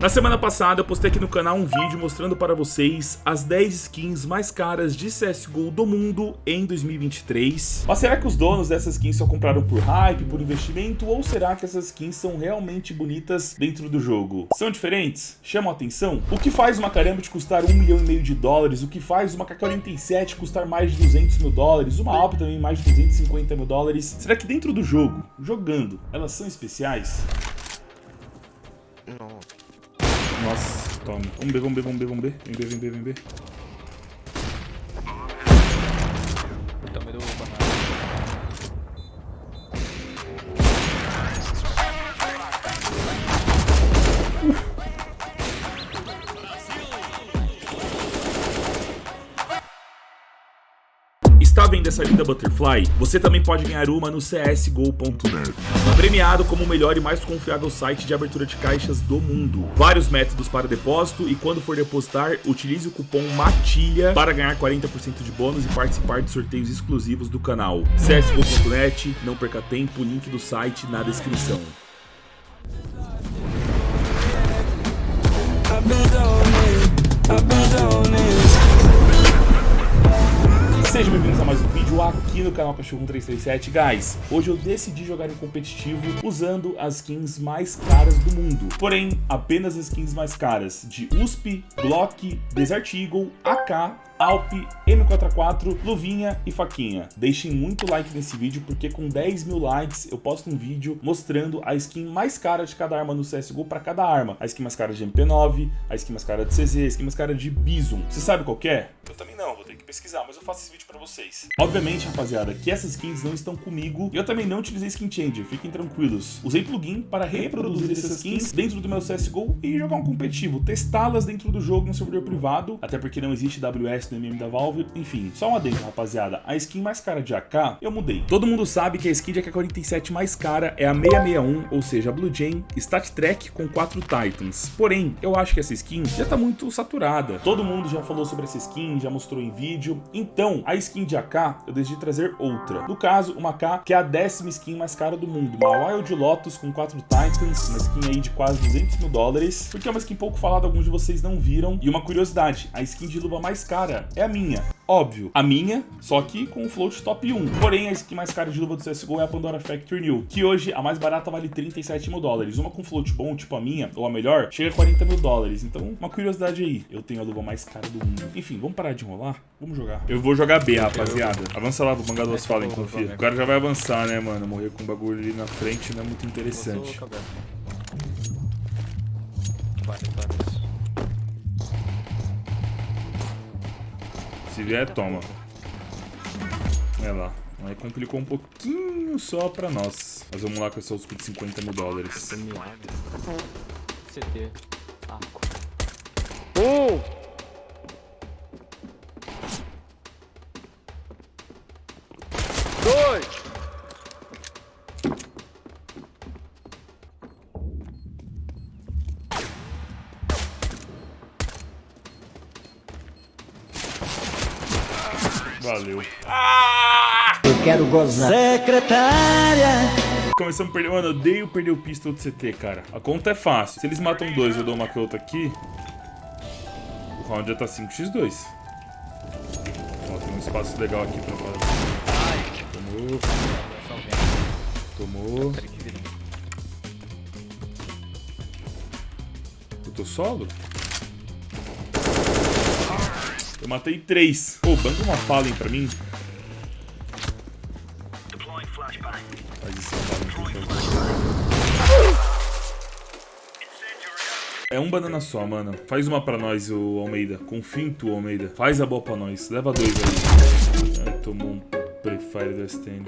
Na semana passada eu postei aqui no canal um vídeo mostrando para vocês as 10 skins mais caras de CSGO do mundo em 2023. Mas será que os donos dessas skins só compraram por hype, por investimento, ou será que essas skins são realmente bonitas dentro do jogo? São diferentes? Chamam atenção? O que faz uma Karambit custar 1 milhão e meio de dólares? O que faz uma K-47 custar mais de 200 mil dólares? Uma Alp também mais de 250 mil dólares? Será que dentro do jogo, jogando, elas são especiais? Não. Nossa, toma. Vamos B, vamos B, vamos B, vamos B. Vem B, vem B, vem B. Linda Butterfly? Você também pode ganhar uma no csgo.net. Premiado como o melhor e mais confiável site de abertura de caixas do mundo. Vários métodos para depósito e quando for depositar, utilize o cupom MATILHA para ganhar 40% de bônus e participar de sorteios exclusivos do canal. csgo.net, não perca tempo, link do site na descrição. I've been zoning, I've been zoning. Sejam bem-vindos a mais um vídeo aqui no canal Cachorro 1337. Guys, hoje eu decidi jogar em competitivo usando as skins mais caras do mundo. Porém, apenas as skins mais caras de USP, Glock, Desert Eagle, AK, Alp, M44, Luvinha e Faquinha. Deixem muito like nesse vídeo porque com 10 mil likes eu posto um vídeo mostrando a skin mais cara de cada arma no CSGO para cada arma. A skin mais cara de MP9, a skin mais cara de CZ, a skin mais cara de Bison. Você sabe qual é? Eu também não, vou ter que pesquisar, mas eu faço esse vídeo pra vocês. Obviamente, rapaziada, que essas skins não estão comigo e eu também não utilizei Skin Changer, fiquem tranquilos. Usei plugin para reproduzir essas skins dentro do meu CSGO e jogar um competitivo, testá-las dentro do jogo no servidor privado, até porque não existe WS no MM da Valve, enfim. Só um adendo, rapaziada, a skin mais cara de AK, eu mudei. Todo mundo sabe que a skin de AK-47 mais cara é a 661, ou seja, a Blue Jane Stat Track com 4 Titans. Porém, eu acho que essa skin já tá muito saturada. Todo mundo já falou sobre essa skin, já mostrou em vídeo. Então, a skin de AK, eu decidi trazer outra. No caso, uma AK que é a décima skin mais cara do mundo. Uma Wild Lotus com 4 Titans, uma skin aí de quase 200 mil dólares. Porque é uma skin pouco falada, alguns de vocês não viram. E uma curiosidade, a skin de luva mais cara é a minha. Óbvio, a minha, só que com o float top 1. Porém, a skin mais cara de luva do CSGO é a Pandora Factory New, que hoje a mais barata vale 37 mil dólares. Uma com float bom, tipo a minha, ou a melhor, chega a 40 mil dólares. Então, uma curiosidade aí, eu tenho a luva mais cara do mundo. Enfim, vamos parar de enrolar? Vamos jogar. Eu vou jogar B, rapaziada. Avança lá, mangar duas falas, confia. O cara já vai avançar, né, mano? Morrer com um bagulho ali na frente não é muito interessante. Vários, vários. Se vier, toma. É lá. Aí complicou um pouquinho só pra nós. Mas vamos lá com essa USP de 50 mil dólares. CT. Arco. Valeu. Eu quero gozar. Secretária. Começamos a perder. Mano, eu odeio perder o pistol do CT, cara. A conta é fácil. Se eles matam dois eu dou uma canhota aqui. O round já tá 5x2. Ó, tem um espaço legal aqui pra fazer. Tomou. Tomou. Que. Eu tô solo? Eu matei três. Pô, banca uma Fallen pra mim. Faz isso. É um banana só, mano. Faz uma pra nós, o Almeida. Confia em tu, Almeida. Faz a boa pra nós. Leva dois aí. Tomou um Prefire do STN.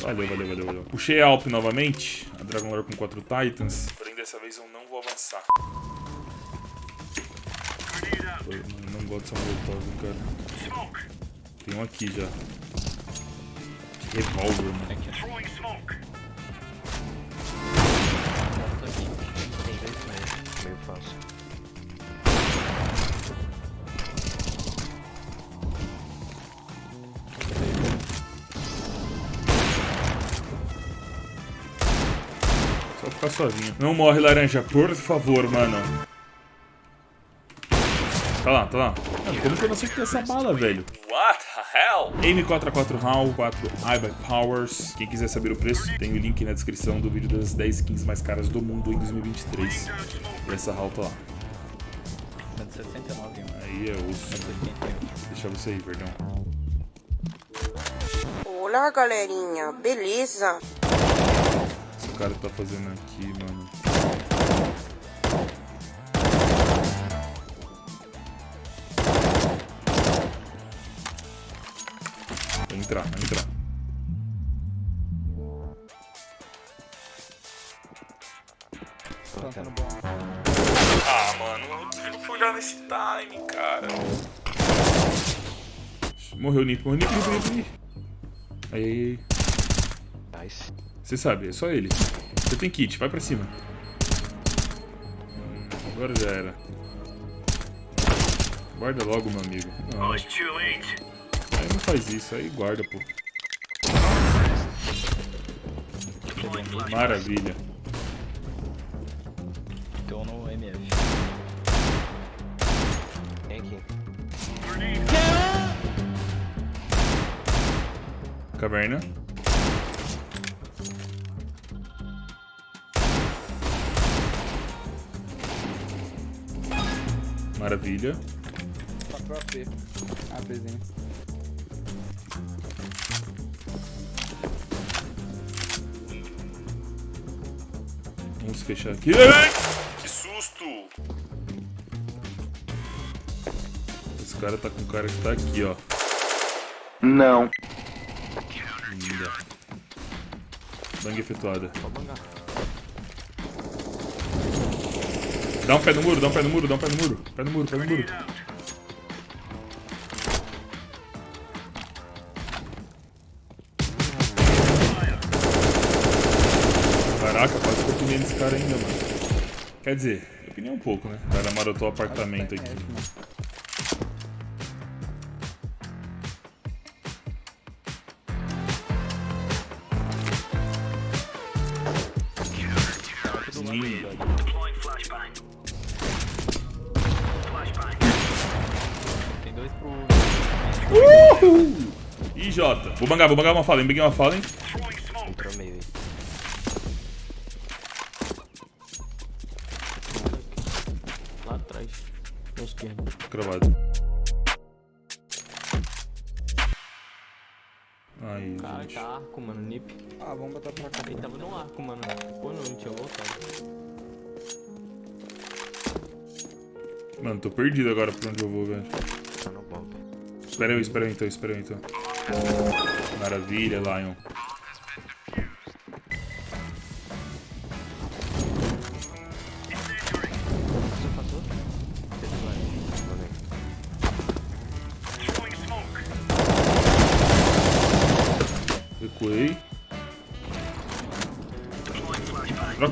Valeu, valeu, valeu, valeu. Puxei a Alp novamente. A Dragon Lore com 4 Titans. Porém, dessa vez eu não vou avançar. Não, gosto dessa molotov, cara. Tem um aqui já. Revolver, mano. Aqui. Aqui. Meio. Fácil. Só ficar suavinho. Não morre, laranja, por favor, mano. Tá lá, tá lá. Mano, como que eu não acertei essa bala, velho? What the hell? M44 HAL, 4 iBuy Powers. Quem quiser saber o preço, tem o link na descrição do vídeo das 10 skins mais caras do mundo em 2023. E essa HAL tá lá. 169, mano. Aí é osso. 188. Deixa você aí, verdão. Olá, galerinha, beleza? Esse cara tá fazendo aqui, entrar, vai entrar. Ah, mano, eu fui olhar nesse time, cara. Morreu o Nip, morreu o Nip, Nip, Nip, Nip. Aí, aí, aí. Nice. Você sabe, é só ele. Você tem kit, vai pra cima. Hum, Agora já era. Guarda logo, meu amigo. Não. Faz isso, aí guarda, pô. Maravilha. Então no MF. Aqui. Caverna. Maravilha. Pro AP. APzinho. Vamos fechar aqui. Que susto! Esse cara tá com o cara que tá aqui, ó. Não. Linda. Bang efetuada. Dá um pé no muro, dá um pé no muro, dá um pé no muro. Pé no muro, pé no muro. Caraca, quase que eu pinei nesse cara ainda, mano. Quer dizer, eu pinei um pouco, né? O cara marotou o apartamento aqui. Linda. Tem dois pro. Uhul! Ih, Jota. Vou bangar, vou bangar uma fala, hein? Banguei uma fala, Na esquerda. Cravado. Aí, Cara, gente. tá arco, mano. Nip. Ah, vamos botar pra cá. Ele tava no arco, mano. Pô, não, não tinha voltado. Mano, tô perdido agora pra onde eu vou, velho. Tá no bomb. Espera eu, espera eu então, espera eu então. Maravilha, Lion.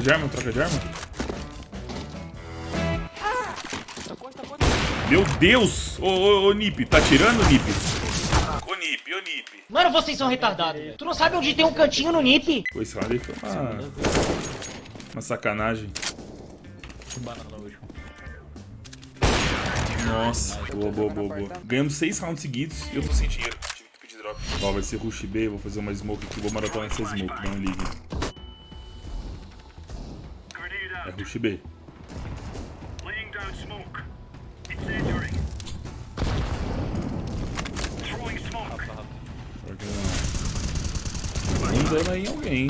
Troca de arma, troca de arma. Meu Deus! Ô, ô, ô, Nip, tá tirando, Nip? Ô, Nip, ô, Nip. Mano, vocês são retardados. Tu não sabe onde tem um cantinho no NIP? Pô, esse round aí foi uma, uma sacanagem. Nossa, boa, boa, boa, boa. Ganhamos seis rounds seguidos e eu tô sem dinheiro. Tive que pedir drop. Ó, vai ser rush B, vou fazer uma smoke aqui, vou maratonar essa smoke, não ligue. É rush B. Um dano aí em alguém.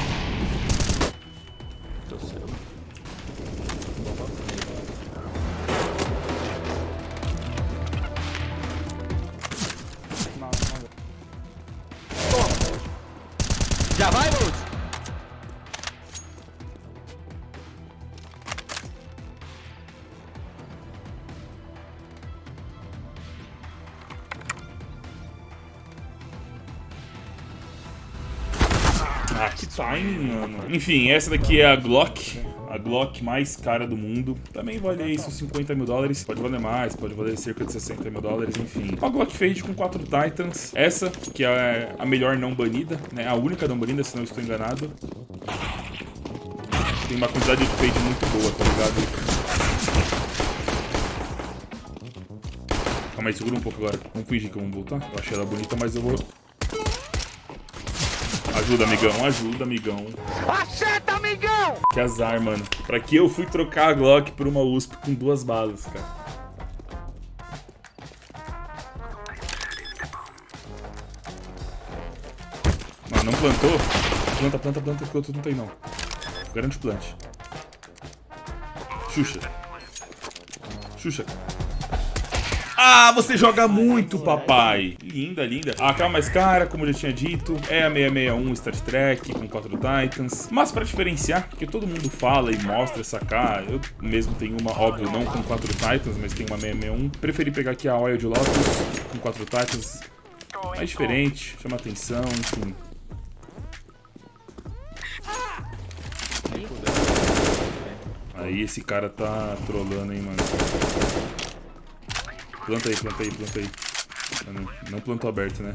Timing, mano. Enfim, essa daqui é a Glock. A Glock mais cara do mundo. Também vale aí seus 50 mil dólares. Pode valer mais, pode valer cerca de 60 mil dólares, enfim. Uma Glock Fade com 4 Titans. Essa, que é a melhor não banida, né? A única não banida, se não estou enganado. tem uma quantidade de fade muito boa, tá ligado? Calma aí, segura um pouco agora. Vamos fingir que vamos voltar. Eu achei ela bonita, mas eu vou... Ajuda, amigão. Ajuda, amigão. Acerta, amigão! Que azar, mano. Pra que eu fui trocar a Glock por uma USP com duas balas, cara? Mano, não plantou? Planta, planta, planta, que o outro não tem, não. Garante o plante. Xuxa. Xuxa. Ah, você joga muito, papai. Linda, linda. A AK mais cara, como eu já tinha dito, é a 661 Star Trek com 4 Titans. Mas pra diferenciar, porque todo mundo fala e mostra essa AK, eu mesmo tenho uma, óbvio, não com 4 Titans, mas tenho uma 661. Preferi pegar aqui a Wild Lotus com 4 Titans. Mais diferente, chama atenção, enfim. Aí esse cara tá trolando, hein, mano. Planta aí, planta aí, planta aí. Não, não plantou aberto, né?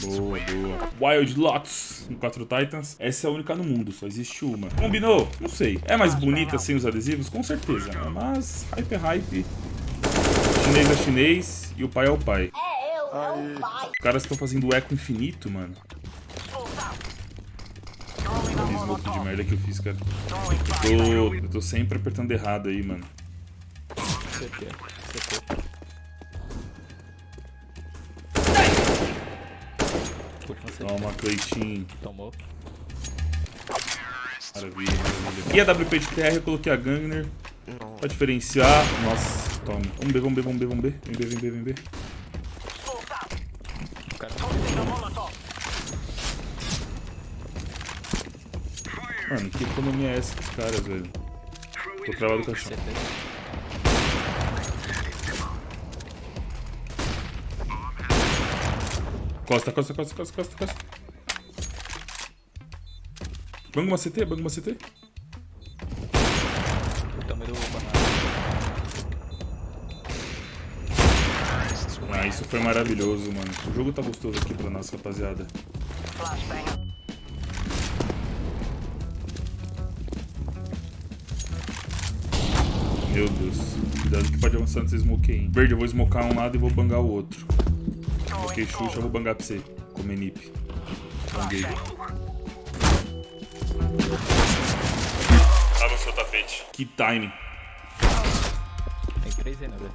Boa, boa. Wild Lotus com 4 Titans. Essa é a única no mundo, só existe uma. Combinou? Não sei. É mais bonita sem os adesivos? Com certeza, né? Mas hype é hype. Chinês é chinês e o pai é o pai. Os caras estão fazendo eco infinito, mano. Que smoke de merda que eu fiz, cara. Eu tô, eu tô sempre apertando errado aí, mano. CT. CT. Toma, Cleitinho. Tomou. Maravilha, maravilha. E a WP de TR eu coloquei a Gangner. Pra diferenciar. Nossa, toma. Vamos B, vamos B, vamos B, vamos B. Vem B, vem B, vem B. Cara Mano, que economia é essa dos caras, velho? Tô travado com a chão. Costa, costa, costa, costa, costa, costa. Banga uma CT, banga uma CT. Também do banana. Ah, isso foi maravilhoso, mano. O jogo tá gostoso aqui pra nossa rapaziada. Meu Deus. Cuidado que pode avançar nesse smoke aí. hein. Verde, eu vou smocar um lado e vou bangar o outro. Ok, Xuxa, eu vou bangar pra você. Comer nip. Banguei. Avançou o tapete. Que timing. Tem três aí, né, velho?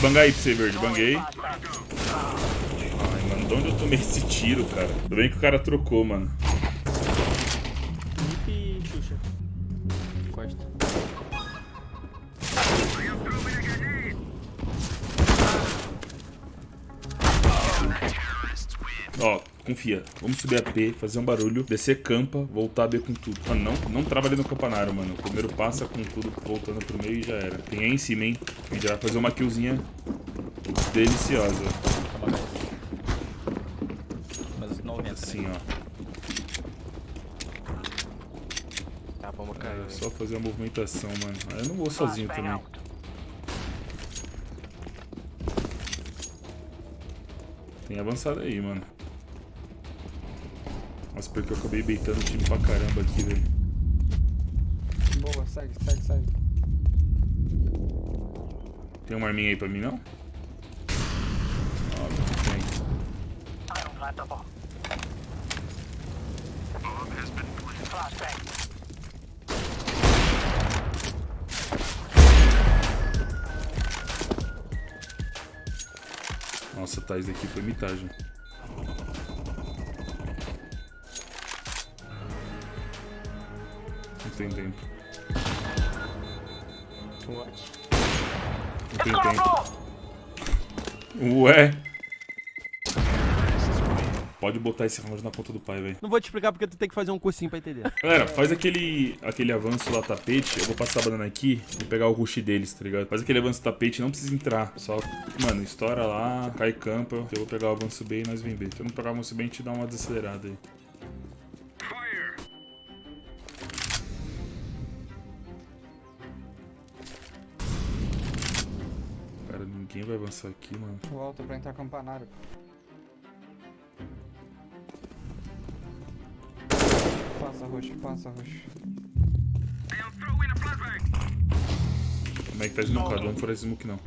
Bangar aí pra você, Verde. Banguei. De onde eu tomei esse tiro, cara? Tudo bem que o cara trocou, mano. Nip Xuxa. Costa. Ó, confia. Vamos subir a P, fazer um barulho, descer campa, voltar a B com tudo. Mano, não, não trava ali no campanário, mano. O primeiro passa com tudo, voltando pro meio e já era. Tem aí em cima, hein? A gente vai fazer uma killzinha deliciosa. Toma 10. Mas 90, Assim, ó. Tá, bomba caiu. É só fazer a movimentação, mano. Ah, Eu não vou sozinho também. Tem avançado aí, mano. Nossa, porque eu acabei beitando o time pra caramba aqui, velho. Boa, segue, segue, segue. Tem uma arminha aí pra mim, não? Óbvio que tem. Isso daqui foi mitagem. Não tem tempo. Não tem tempo. Ué. Pode botar esse round na ponta do pai, velho. Não vou te explicar porque tu tem que fazer um cursinho pra entender. Galera, faz aquele, aquele avanço lá, tapete. Eu vou passar a banana aqui e pegar o rush deles, tá ligado? Faz aquele avanço tapete, não precisa entrar. Só, mano, estoura lá, cai campa. Eu vou pegar o avanço B e nós vem B. Se eu não pegar o avanço B, a gente dá uma desacelerada aí. Cara, ninguém vai avançar aqui, mano. Volta pra entrar campanário. Passa roxo, passa roxo. Como é que tá desnocado? Vamos por esse smoke não.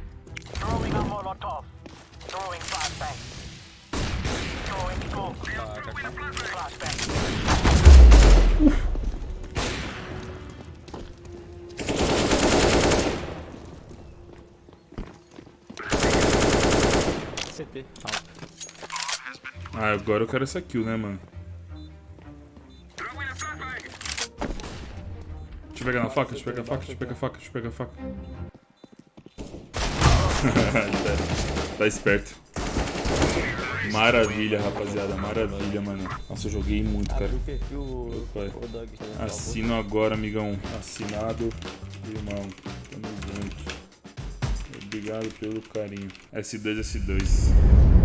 CT. Ah, agora eu quero essa kill, né, mano? Pegar na faca, deixa eu pegar a faca, deixa eu pegar a faca, deixa eu pegar a faca. tá, tá esperto. Maravilha, rapaziada, maravilha, mano. Nossa, eu joguei muito, cara. Dog. Assino agora, amigão. Assinado, irmão. Tamo junto. Obrigado pelo carinho. S2, S2.